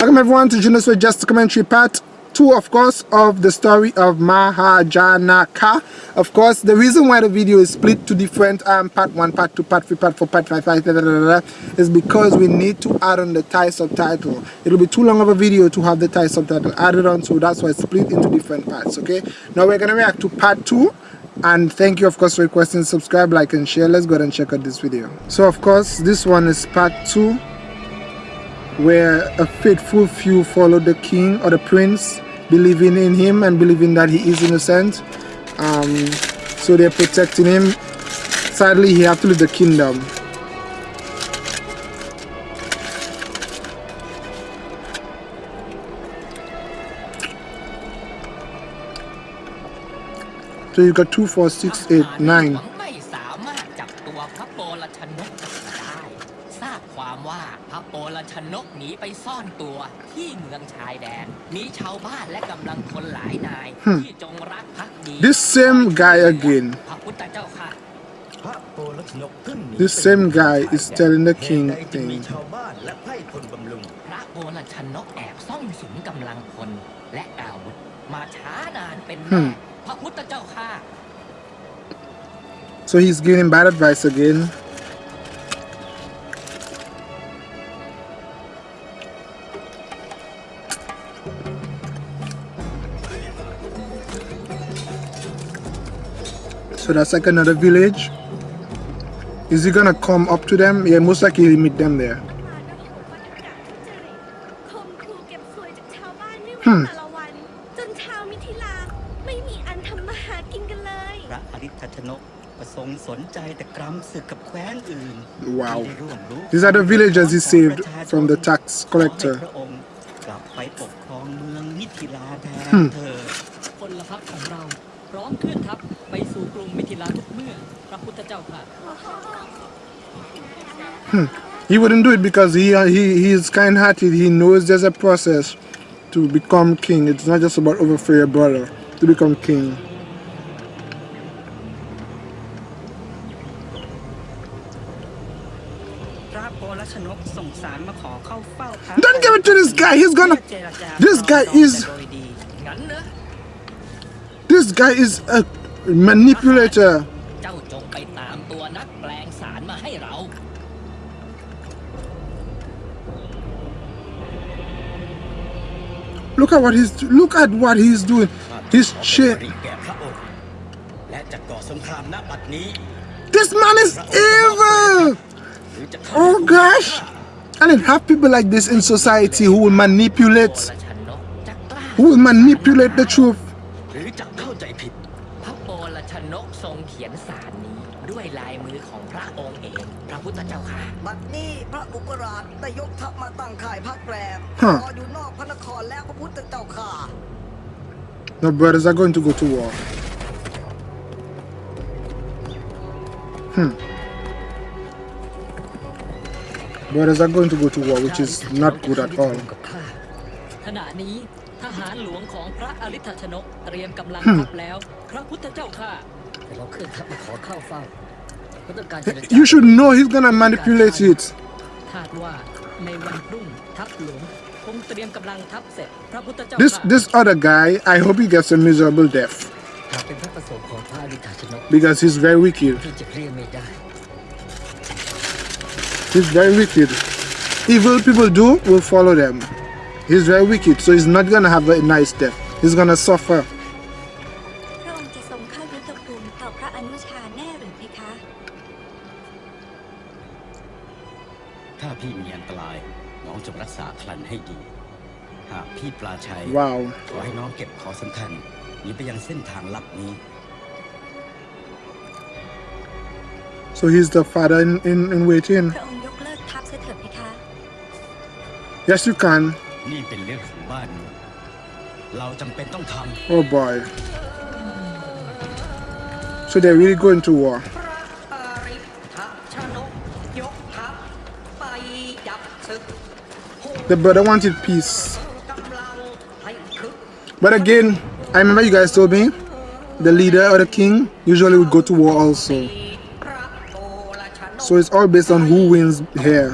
Welcome everyone to Junos with Just Commentary Part 2 of course of the story of Mahajanaka. Of course the reason why the video is split to different um, part 1, part 2, part 3, part 4, part 5, 5 da, da, da, is because we need to add on the Thai subtitle. It'll be too long of a video to have the Thai subtitle added on so that's why it's split into different parts okay. Now we're gonna react to part 2 and thank you of course for requesting subscribe like and share let's go ahead and check out this video so of course this one is part two where a faithful few follow the king or the prince believing in him and believing that he is innocent. Um, so they're protecting him. Sadly he have to leave the kingdom. So you got two four six eight nine วามว่าพระโปลชนกหนีไปซ่อนตัวที่เมืองชายแดน มีชาวบ้านและกำลังคนหลายนาย ที่จงรักภักดี This same guy again พระพุทธเจ้าค่ะพระโปลชนกขึ้นหนี This same guy is telling the เหตุ king ใดจึงมี thing ชาวบ้านและไพร่พลบำรุงพระโปลชนกแอบซ่องสุมกำลังพลและอาวุธมาช้านานเป็นแน่ Hmm. พระพุทธเจ้าค่ะ so he's giving bad advice again so that's like another village is he gonna come up to them yeah most likely he'll meet them there hmm Wow. These are the villagers he saved from the tax collector. Hmm. เธอ พลพรรคของเรา พร้อมเคลื่อนทัพไปสู่กรุงมิถิลาทุกเมื่อ พระพุทธเจ้าค่ะ he wouldn't do it because he he he is kind-hearted he knows there's a process to become king it's not just about overthrow your brother to become king พระโปลชนกส่งสารมาขอเข้าเฝ้าพระ Don't give it to this guy, he's gonna- เพื่อเจรจา this guy ปรองดอง is- this guy is a manipulator เจ้าจงไปตามตัวนักแปลงสารมาให้เรา look at what he's look at what he's doing he's ขอ cha บริแก่พระองค์ และจะก่อสงครามณบัดนี้ this man is evil หรือจะเข้า oh gosh and then have people like this in society who will โป manipulate ลชนกจะกล้า who will manipulate the truth พระพุทธเจ้าค่ะ บัดนี้พระอุกราชได้ยกทัพมาตั้งค่ายพักแรมฮะรออยู่นอกพระนครแล้วพระพุทธเจ้าค่ะ no brothers are going to go to war hmm brothers are going to go to war which is not good at all ขณะนี้ทหารหลวงของพระอริธชนกเตรียมกำลังทัพแล้ว พระพุทธเจ้าค่ะเราเคลื่อนทัพมาขอเข้าเฝ้า you should know he's gonna manipulate it คาดว่าในวันพรุ่งทัพหลวงคงเตรียมกำลังทัพเสร็จ พระพุทธเจ้า This ค่ะ this other guy, I hope he gets a miserable death หากเป็นพระประสงค์ของพระอริธชนก because he's very wicked. ที่จะเรียกไม่ได้ He's very wicked. Evil people do will follow them. He's very wicked, so he's not gonna have a nice death. He's gonna suffer. ปลาชัย Wow. ขอให้น้องเก็บของสำคัญหนีไปยังเส้นทางลับนี้ So he's the father in, in, in waiting. พระองค์ยกเลิกทัพเสียเถิดเพคะ Yes, you can. นี่เป็นเรื่องของบ้านเมืองเราจำเป็นต้องท Oh boy. So they're really going to war. พระอริธชนกยกทัพไปจับศึก The brother wanted peace. But again, I remember you guys told me the leader or the king usually would go to war also. So it's all based on who wins here.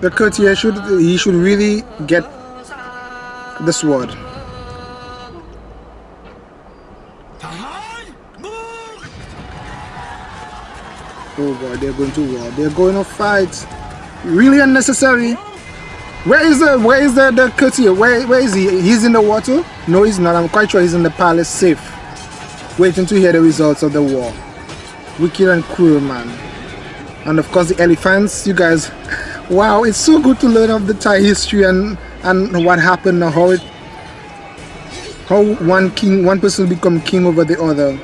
The courtier should he should really get the sword. Boy, they're going to war. They're going to fight. Really unnecessary. Where is the where is the, the courtier? Where where is he? He's in the water? No, he's not. I'm quite sure he's in the palace safe. Waiting to hear the results of the war. Wicked and cruel man. And of course the elephants, you guys wow, it's so good to learn of the Thai history and and what happened and how it how one king one person become king over the other.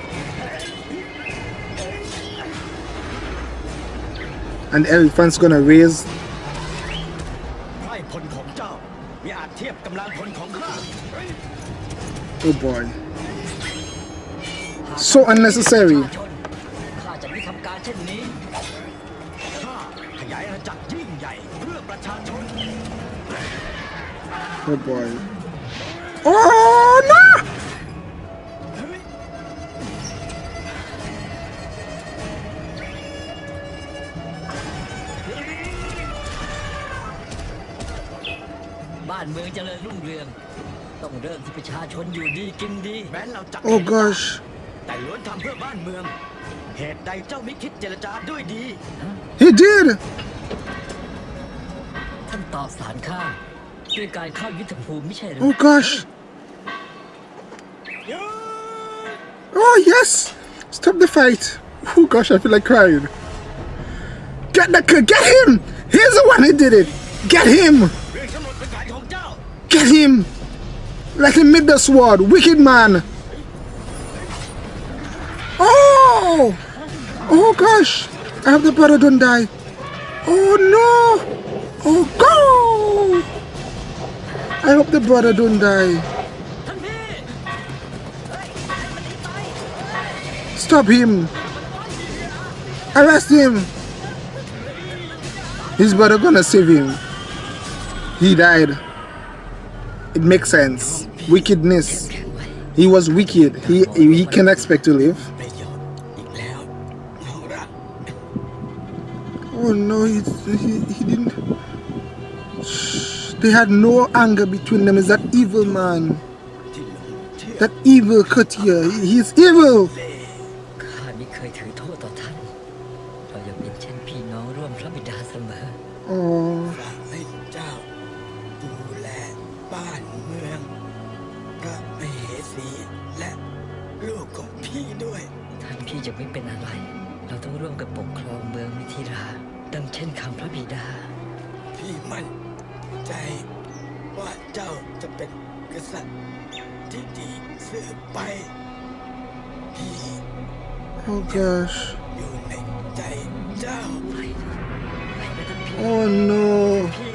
and elephant's gonna raise. Oh boy. So unnecessary. Oh boy. Oh no! บ้านเมืองเจริญรุ่งเรือง ต้องเริ่มที่ประชาชนอยู่ดีกินดี แม้เราจะ Oh gosh. แต่ล้วนทำเพื่อบ้านเมือง เหตุใดเจ้าไม่คิดเจรจาด้วยดี He did! ท่านตอบสารข้าด้วยการเข้ายุทธภูมิไม่ใช่หรือ Oh gosh. Oh yes! Stop the fight. Oh gosh, I feel like crying. Get the kid, get him! He's the one who did it! Get him! Get him! Let him meet the sword, wicked man! Oh! Oh gosh! I hope the brother don't die. Oh no! Oh go! I hope the brother don't die. Stop him! Arrest him! His brother gonna save him. He died it makes sense. Wickedness. He was wicked. He he can expect to live. Oh no, he, he, he didn't. They had no anger between them. Is that evil man? That evil courtier. He's evil. พี่ด้วย ท่านพี่จะไม่เป็นอะไร เราต้องร่วมกันปกครองเมืองมิถิรา ดังเช่นคำพระบิดา พี่มั่นใจว่าเจ้าจะเป็นกษัตริย์ที่ดีสืบไป พี่ Oh gosh. อยู่ในใจเจ้า Oh no.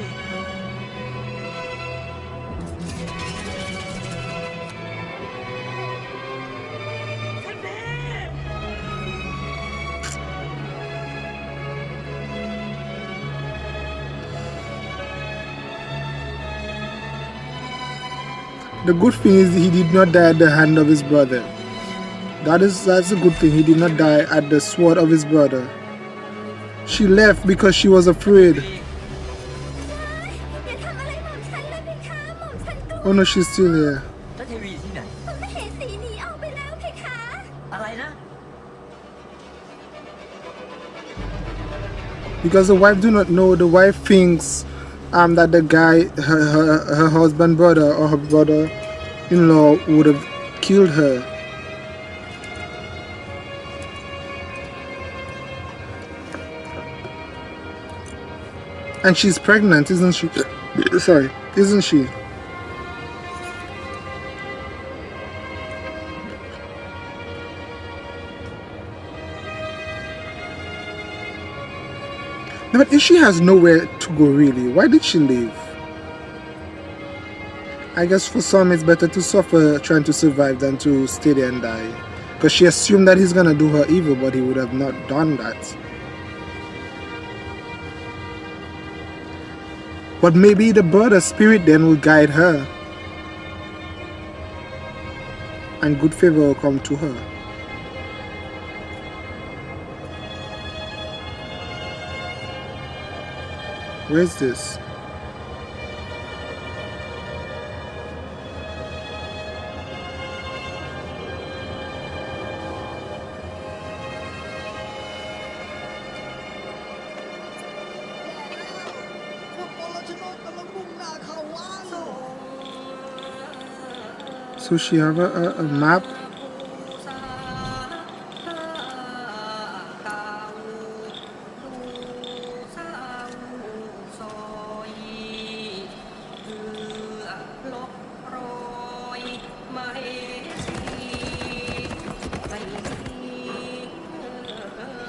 The good thing is he did not die at the hand of his brother. That is that's a good thing. He did not die at the sword of his brother. She left because she was afraid. Oh no, she's still here. Because the wife do not know, the wife thinks um that the guy, her her, her husband brother or her brother-in-law would have killed her. And she's pregnant, isn't she? Sorry, isn't she? But if she has nowhere to go really, why did she leave? I guess for some it's better to suffer trying to survive than to stay there and die. Because she assumed that he's gonna do her evil, but he would have not done that. But maybe the bird brother spirit then will guide her. And good favor will come to her. Where's this? So she have a, a, a map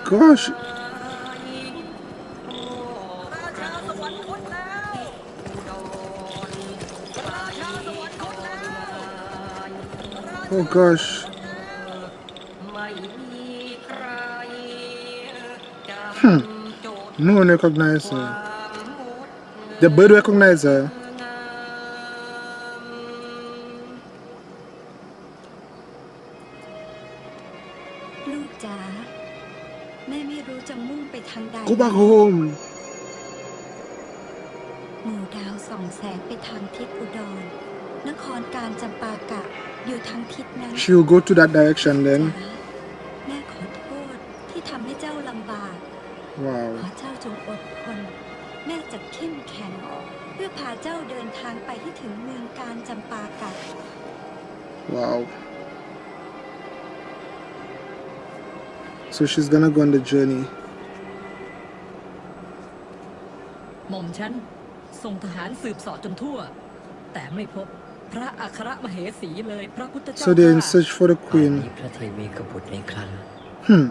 gosh. Oh gosh. Hmm. No one recognizes her. The bird recognizes her. ทางใด go back home หมู่ดาวส่องแสงไปทางทิศอุดร นครการจำปากะอยู่ทางทิศนั้น she will go to that direction จ๋า then แม่ขอโทษที่ทำให้เจ้าลำบาก wow ขอเจ้าจงอดทนแม่จะเข้มแข็งเพื่อพาเจ้าเดินทางไปให้ถึงเมืองการจำปากะ wow so she's gonna go on the journey ม่อมฉันส่งทหารสืบเสอบจนทั่ว แต่ไม่พบพระอัครมเหสีเลยพระพุทธเจ้า so they're in ข้า search for the ป่าน queen นี้พระเทวีกบุตรในครัน hmm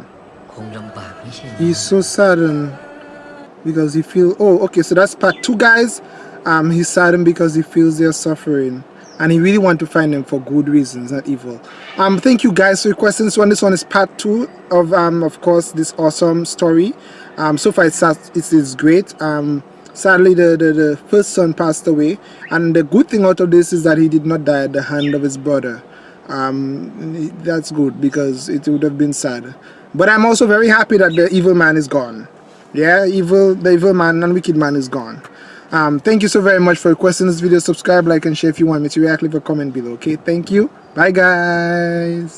คงลำบากไม่ใช่เหรอ he's so saddened because he feel oh okay so that's part two guys um he's saddened because he feels they're suffering and he really want to find them for good reasons not evil um thank you guys for your questions one this one is part two of um of course this awesome story um so far it's it is great um sadly the, the the first son passed away. And the good thing out of this is that he did not die at the hand of his brother. Um that's good because it would have been sad. But i'm also very happy that the evil man is gone. Yeah evil the evil man and wicked man is gone. Um thank you so very much for requesting this video. Subscribe like and share if you want me to react leave a comment below. Okay thank you. Bye guys